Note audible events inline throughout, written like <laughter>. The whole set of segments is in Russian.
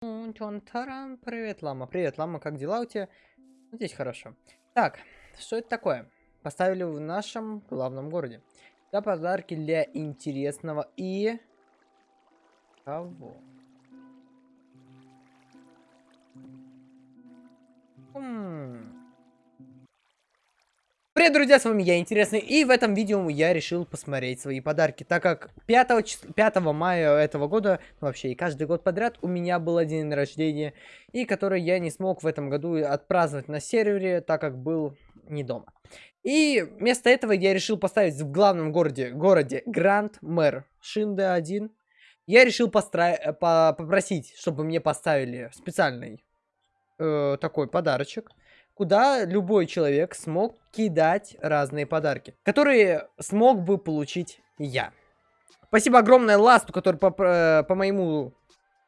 Привет, Лама. Привет, Лама, как дела у тебя? Здесь хорошо. Так, что это такое? Поставили в нашем главном городе. Да, подарки для интересного и... Кого? Хм... Привет, друзья, с вами я, Интересный, и в этом видео я решил посмотреть свои подарки, так как 5, чис... 5 мая этого года, ну, вообще и каждый год подряд, у меня был день рождения, и который я не смог в этом году отпраздновать на сервере, так как был не дома. И вместо этого я решил поставить в главном городе, городе Гранд Мэр Шинде 1. Я решил постра... по... попросить, чтобы мне поставили специальный э, такой подарочек куда любой человек смог кидать разные подарки, которые смог бы получить я. Спасибо огромное Ласту, который по, э, по моему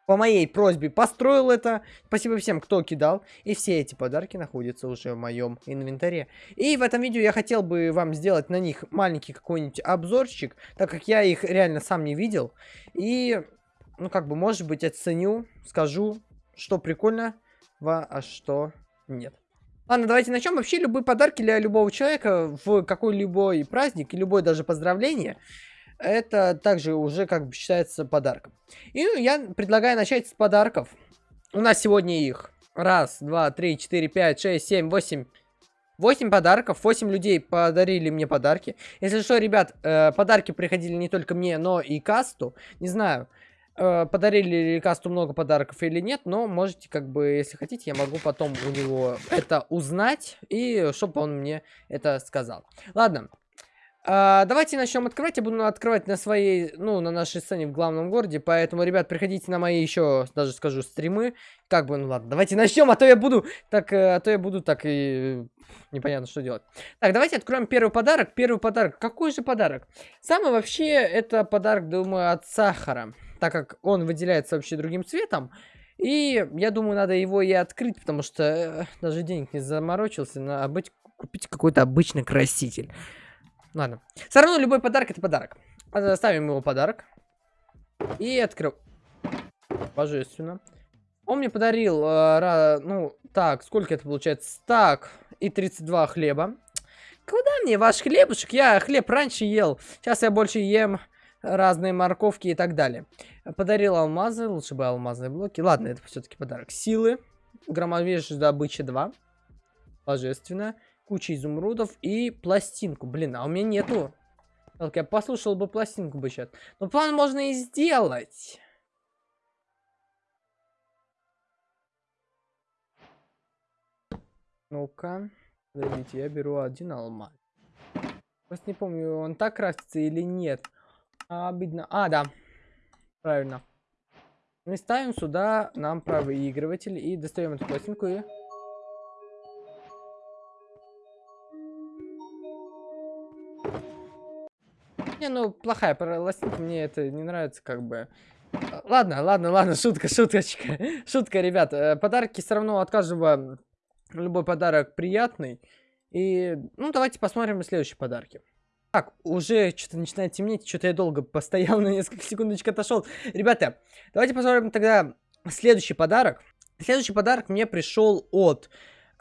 по моей просьбе построил это. Спасибо всем, кто кидал. И все эти подарки находятся уже в моем инвентаре. И в этом видео я хотел бы вам сделать на них маленький какой-нибудь обзорчик, так как я их реально сам не видел. И, ну, как бы, может быть, оценю, скажу, что прикольно, а что нет. Ладно, давайте начнем. Вообще, любые подарки для любого человека в какой-либо праздник, и любое даже поздравление, это также уже как бы считается подарком. И ну, я предлагаю начать с подарков. У нас сегодня их раз, два, три, четыре, пять, шесть, семь, восемь. восемь подарков, восемь людей подарили мне подарки. Если что, ребят, э, подарки приходили не только мне, но и касту. Не знаю, подарили ли касту много подарков или нет, но можете, как бы, если хотите, я могу потом у него это узнать, и чтобы он мне это сказал. Ладно, а, давайте начнем открывать. Я буду открывать на своей, ну, на нашей сцене в главном городе. Поэтому, ребят, приходите на мои еще, даже скажу, стримы. Как бы, ну ладно, давайте начнем, а то я буду так, э, а то я буду так и непонятно, что делать. Так, давайте откроем первый подарок. Первый подарок. Какой же подарок? Самый вообще, это подарок, думаю, от сахара так как он выделяется вообще другим цветом. И я думаю, надо его и открыть, потому что э, даже денег не заморочился на быть, купить какой-то обычный краситель. Ладно. Все равно любой подарок это подарок. Ставим его подарок. И открыл. Божественно. Он мне подарил, э, ну, так, сколько это получается? Так, и 32 хлеба. Куда мне ваш хлебушек? Я хлеб раньше ел. Сейчас я больше ем разные морковки и так далее. Подарил алмазы, лучше бы алмазные блоки. Ладно, это все-таки подарок. Силы, громовежная добыча 2. Божественно. Куча изумрудов и пластинку. Блин, а у меня нету. Так, я послушал бы пластинку бы сейчас. Но план можно и сделать. Ну-ка. Подождите, я беру один алмаз. Просто не помню, он так крафтится или нет. А, обидно. А, да. Правильно. Мы ставим сюда нам проигрыватель и достаем эту пластинку и... Не, ну, плохая пластинка, мне это не нравится, как бы. Ладно, ладно, ладно, шутка, шуточка. <laughs> Шутка, ребят. Э, подарки все равно от каждого, любой подарок приятный. И, ну, давайте посмотрим следующие подарки. Так, уже что-то начинает темнеть, что-то я долго постоял, <laughs> на несколько секундочек отошел. Ребята, давайте посмотрим тогда следующий подарок. Следующий подарок мне пришел от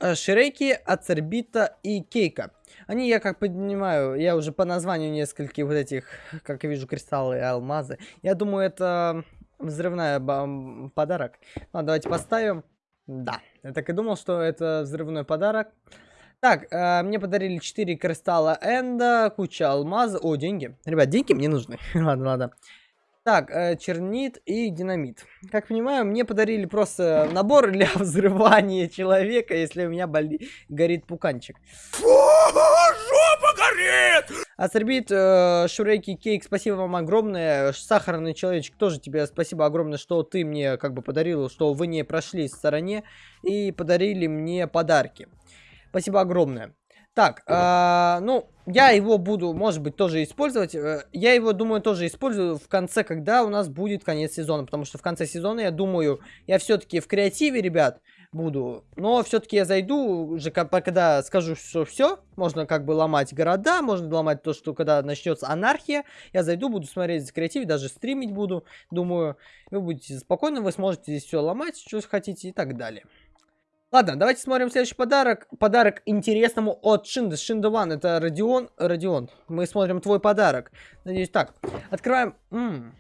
э, Шреки, Ацербита и Кейка. Они, я как понимаю, я уже по названию нескольких вот этих, как я вижу, кристаллы и алмазы. Я думаю, это взрывная подарок. Ладно, давайте поставим. Да, я так и думал, что это взрывной подарок. Так, э, мне подарили 4 кристалла энда, куча алмазов. О, деньги. Ребят, деньги мне нужны. <laughs> ладно, ладно. Так, э, чернит и динамит. Как понимаю, мне подарили просто набор для <laughs> взрывания человека, если у меня боли... горит пуканчик. Фу, жопа горит! Астрбит, э, Шурейки, Кейк, спасибо вам огромное. Сахарный человечек, тоже тебе спасибо огромное, что ты мне как бы подарил, что вы не прошли в стороне и подарили мне подарки. Спасибо огромное. Так, э, ну, я его буду, может быть, тоже использовать. Э, я его, думаю, тоже использую в конце, когда у нас будет конец сезона. Потому что в конце сезона, я думаю, я все-таки в креативе, ребят, буду. Но все-таки я зайду уже, когда скажу, что все, можно как бы ломать города, можно ломать то, что когда начнется анархия, я зайду, буду смотреть за креатив, даже стримить буду. Думаю, вы будете спокойны, вы сможете здесь все ломать, что хотите и так далее. Ладно, давайте смотрим следующий подарок. Подарок интересному от Шинда. Шинда Ван, это Родион. Родион, мы смотрим твой подарок. Надеюсь, так. Открываем. М -м.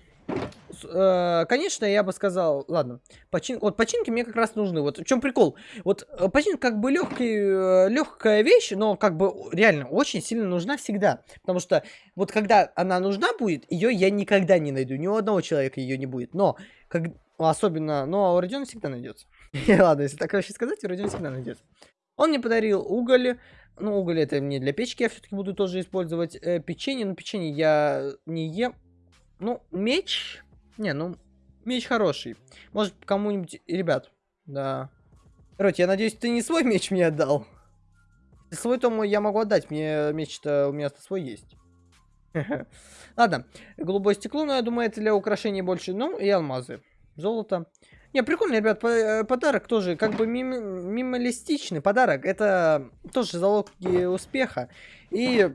Э, конечно, я бы сказал, ладно, почин, вот починки мне как раз нужны. Вот в чем прикол? Вот э, починка как бы легкий, э, легкая вещь, но как бы реально очень сильно нужна всегда. Потому что вот когда она нужна будет, ее я никогда не найду. Ни у одного человека ее не будет. Но, как, особенно, но у Родиона всегда найдется. <laughs> Ладно, если так вообще сказать, вроде он всегда найдется. Он мне подарил уголь. Ну, уголь это мне для печки, я все-таки буду тоже использовать. Э, печенье, ну, печенье я не ем. Ну, меч. Не, ну, меч хороший. Может, кому-нибудь... Ребят, да. Короче, я надеюсь, ты не свой меч мне отдал. Свой то я могу отдать, мне меч-то у меня свой есть. <laughs> Ладно, голубое стекло, но я думаю, это для украшений больше. Ну, и алмазы. Золото. Не, прикольно, ребят, э, подарок тоже как бы мим мималистичный подарок. Это тоже залог успеха. И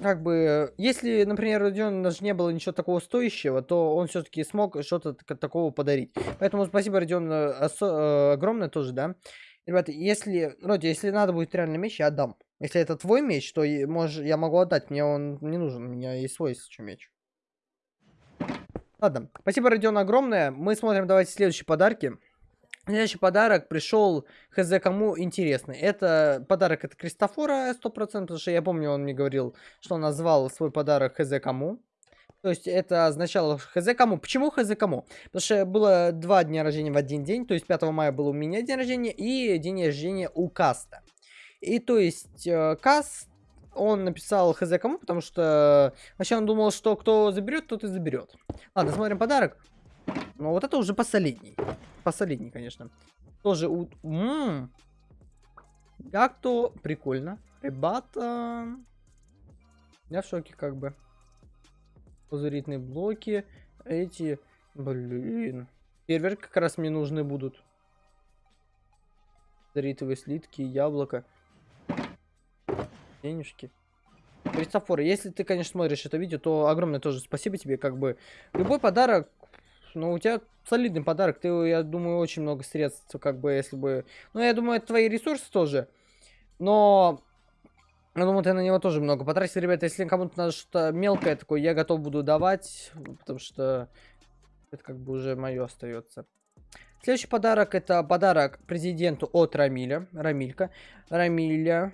как бы, если, например, у Родиона даже не было ничего такого стоящего, то он все-таки смог что-то такого подарить. Поэтому спасибо, Родион, э, э, огромное тоже, да. Ребята, если, Роди, если надо будет реально меч, я отдам. Если это твой меч, то можешь, я могу отдать, мне он не нужен, у меня есть свой меч. Ладно, спасибо, Родион, огромное. Мы смотрим, давайте следующие подарки. Следующий подарок пришел хз кому интересный. Это подарок от Кристофора 100%, потому что я помню, он мне говорил, что он назвал свой подарок хз кому. То есть это означало хз кому. Почему хз кому? Потому что было два дня рождения в один день. То есть 5 мая был у меня день рождения и день рождения у Каста. И то есть э, Каст он написал хз кому, потому что вообще он думал, что кто заберет, тот и заберет. Ладно, смотрим подарок. Ну, вот это уже последний. Последний, конечно. Тоже у... Как-то прикольно. Ребята... Я в шоке, как бы. Лазуритные блоки. Эти... Блин. Фейерверк как раз мне нужны будут. Лазуритовые слитки, яблоко денежки. Христофор, если ты, конечно, смотришь это видео, то огромное тоже спасибо тебе, как бы. Любой подарок, ну, у тебя солидный подарок, ты, я думаю, очень много средств, как бы, если бы... Ну, я думаю, это твои ресурсы тоже, но... Я думаю, ты на него тоже много потратил, ребята. Если кому-то надо что-то мелкое такое, я готов буду давать, потому что это как бы уже мое остается. Следующий подарок это подарок президенту от Рамиля. Рамилька. Рамиля.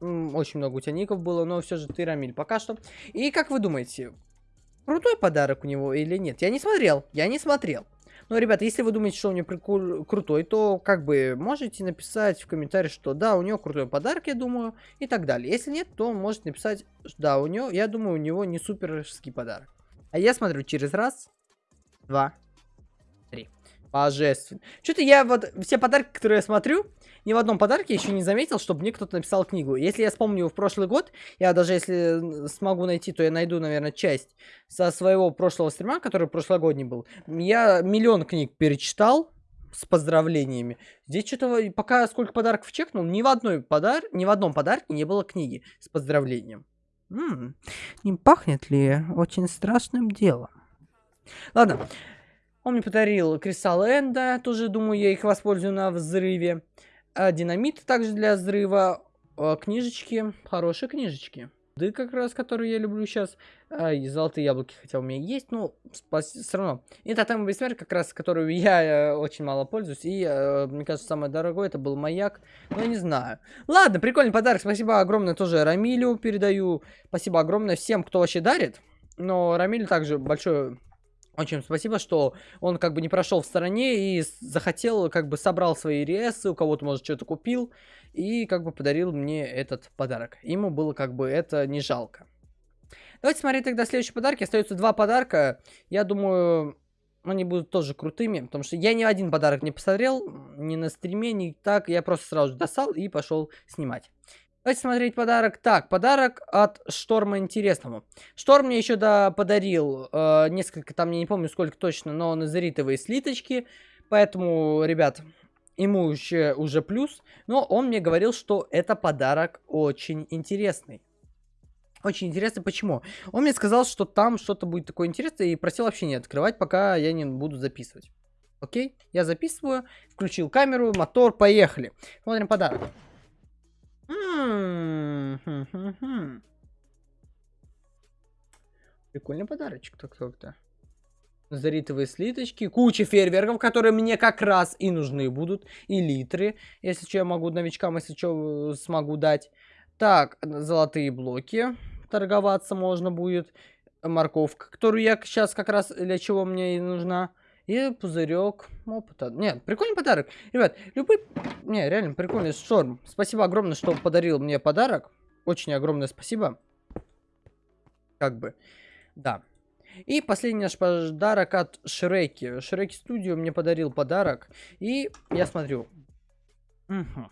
Очень много у тебя ников было, но все же ты Рамиль пока что. И как вы думаете, крутой подарок у него или нет? Я не смотрел, я не смотрел. Но, ребята, если вы думаете, что у него прикол крутой, то как бы можете написать в комментариях, что да, у него крутой подарок, я думаю, и так далее. Если нет, то можете написать, да, у него, я думаю, у него не суперский подарок. А я смотрю через раз, два, три. Божественно. Что-то я вот все подарки, которые я смотрю, ни в одном подарке еще не заметил, чтобы мне кто-то написал книгу. Если я вспомню в прошлый год, я даже если смогу найти, то я найду, наверное, часть со своего прошлого стрима, который прошлогодний был. Я миллион книг перечитал с поздравлениями. Здесь что-то, пока сколько подарков чекнул, ни в, одной подар... ни в одном подарке не было книги с поздравлением. М -м, не пахнет ли очень страшным делом? Ладно. Он мне подарил Кристалл Энда, тоже думаю, я их воспользую на взрыве а, динамит также для взрыва, а, книжечки, хорошие книжечки. Да как раз, которые я люблю сейчас. А, и золотые яблоки, хотя у меня есть, но все равно. И тотем бессмертия, как раз, которую я э, очень мало пользуюсь. И, э, мне кажется, самое дорогое это был маяк. Но я не знаю. Ладно, прикольный подарок. Спасибо огромное тоже Рамилю передаю. Спасибо огромное всем, кто вообще дарит. Но Рамиль также большое очень спасибо, что он как бы не прошел в стороне и захотел, как бы собрал свои ресы, у кого-то, может, что-то купил, и как бы подарил мне этот подарок. Ему было как бы это не жалко. Давайте смотреть тогда следующий подарок. Остается два подарка. Я думаю, они будут тоже крутыми, потому что я ни один подарок не посмотрел, ни на стриме, ни так. Я просто сразу достал и пошел снимать. Давайте смотреть подарок. Так, подарок от Шторма интересному. Шторм мне еще да, подарил э, несколько, там я не помню сколько точно, но назаритовые слиточки. Поэтому, ребят, ему уже, уже плюс, но он мне говорил, что это подарок очень интересный. Очень интересно, почему. Он мне сказал, что там что-то будет такое интересное и просил вообще не открывать, пока я не буду записывать. Окей, я записываю, включил камеру, мотор, поехали. Смотрим подарок. Прикольный подарочек, так-так-то. Заритовые слиточки, куча фейерверков, которые мне как раз и нужны будут. И литры, если что, я могу новичкам, если что, смогу дать. Так, золотые блоки. Торговаться можно будет. Морковка, которую я сейчас как раз для чего мне и нужна. И пузырек опыта. Нет, прикольный подарок. Ребят, любой... Не, реально прикольный шторм. Спасибо огромное, что подарил мне подарок. Очень огромное спасибо. Как бы. Да. И последний наш подарок от Шреки. Шреки Студио мне подарил подарок. И я смотрю. Угу.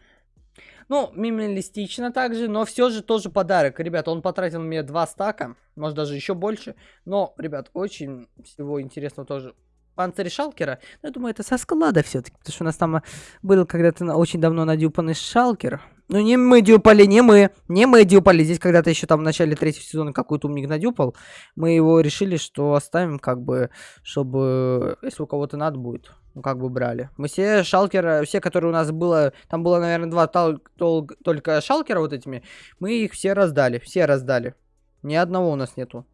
Ну, минималистично также, но все же тоже подарок. Ребят, он потратил мне два стака, может даже еще больше. Но, ребят, очень всего интересного тоже. Панцирь Шалкера, ну, я думаю, это со склада все-таки, потому что у нас там был когда-то очень давно надюпанный Шалкер. Ну, не мы дюпали, не мы. Не мы дюпали. Здесь когда-то еще там в начале третьего сезона какой-то умник надюпал. Мы его решили, что оставим, как бы, чтобы, если у кого-то надо будет, ну, как бы брали. Мы все шалкеры, все, которые у нас было, там было, наверное, два тол тол только шалкера вот этими, мы их все раздали, все раздали. Ни одного у нас нету.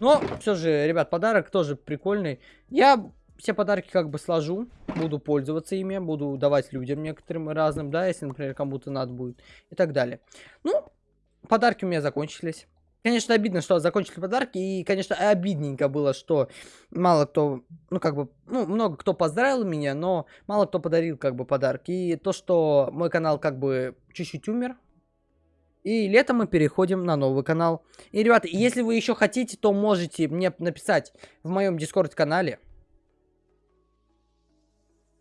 Но, все же, ребят, подарок тоже прикольный. Я все подарки как бы сложу, буду пользоваться ими, буду давать людям некоторым разным, да, если, например, кому-то надо будет и так далее. Ну, подарки у меня закончились. Конечно, обидно, что закончили подарки, и, конечно, обидненько было, что мало кто, ну, как бы, ну, много кто поздравил меня, но мало кто подарил, как бы, подарки. И то, что мой канал, как бы, чуть-чуть умер, и летом мы переходим на новый канал. И, ребята, если вы еще хотите, то можете мне написать в моем дискорд-канале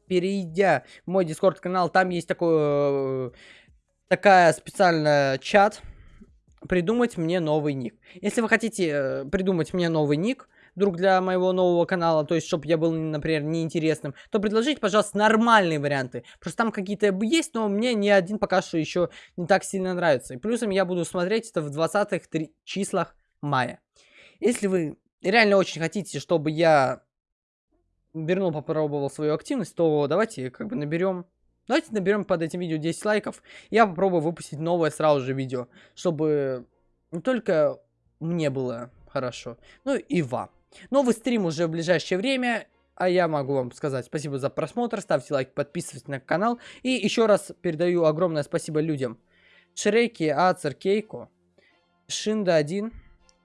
перейдя в мой дискорд канал, там есть такой, э, такая специальная чат, придумать мне новый ник. Если вы хотите э, придумать мне новый ник, вдруг для моего нового канала, то есть, чтобы я был, например, неинтересным, то предложите, пожалуйста, нормальные варианты. Просто там какие-то есть, но мне ни один пока что еще не так сильно нравится. И плюсом я буду смотреть это в 20-х числах мая. Если вы реально очень хотите, чтобы я вернул, попробовал свою активность, то давайте как бы наберем... Давайте наберем под этим видео 10 лайков. Я попробую выпустить новое сразу же видео, чтобы не только мне было хорошо, но и вам. Новый стрим уже в ближайшее время. А я могу вам сказать спасибо за просмотр, ставьте лайк, подписывайтесь на канал. И еще раз передаю огромное спасибо людям. Шреки, Ацер, Кейко, Шинда 1,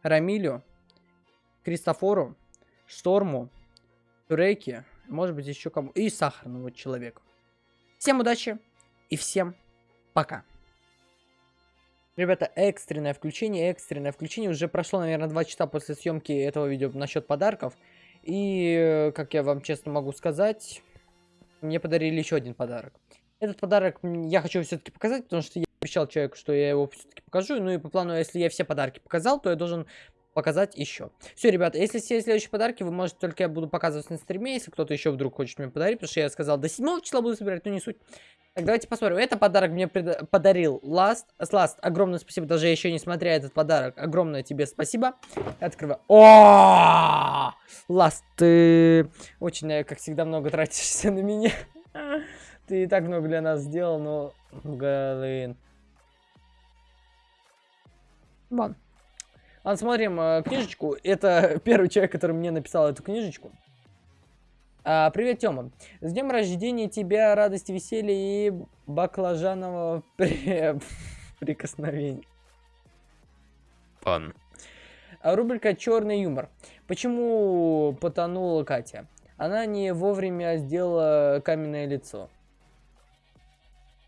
Рамилю, Кристофору, Шторму, Рейки, может быть еще кому, и сахарному человеку. Всем удачи и всем пока. Ребята, экстренное включение, экстренное включение. Уже прошло, наверное, 2 часа после съемки этого видео насчет подарков. И, как я вам честно могу сказать, мне подарили еще один подарок. Этот подарок я хочу все-таки показать, потому что я обещал человеку, что я его все-таки покажу. Ну и по плану, если я все подарки показал, то я должен показать еще. Все, ребята, если все следующие подарки, вы можете только я буду показывать на стриме, если кто-то еще вдруг хочет мне подарить, потому что я сказал, до 7 числа буду собирать, но не суть. Так, давайте посмотрим. Это подарок мне подарил Last. Last, огромное спасибо, даже еще не смотря этот подарок. Огромное тебе спасибо. Открываю. О, Last, ты очень, э, как всегда, много тратишься на меня. <laughs> Ты и так много для нас сделал, но, блин. Вон. Ладно, смотрим э, книжечку. Это <laughs> первый человек, который мне написал эту книжечку. А, привет, Тёма. С днем рождения тебя, радости, веселья и баклажанового <laughs> при... прикосновения. Пан. А, рубрика «Черный юмор». Почему потонула Катя? Она не вовремя сделала каменное лицо.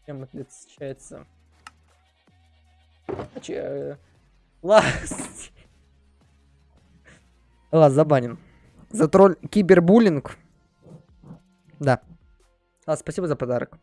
Чем отличается? Че... Ласт. Ладно, забаним. За тролль кибербуллинг. Да. А, спасибо за подарок.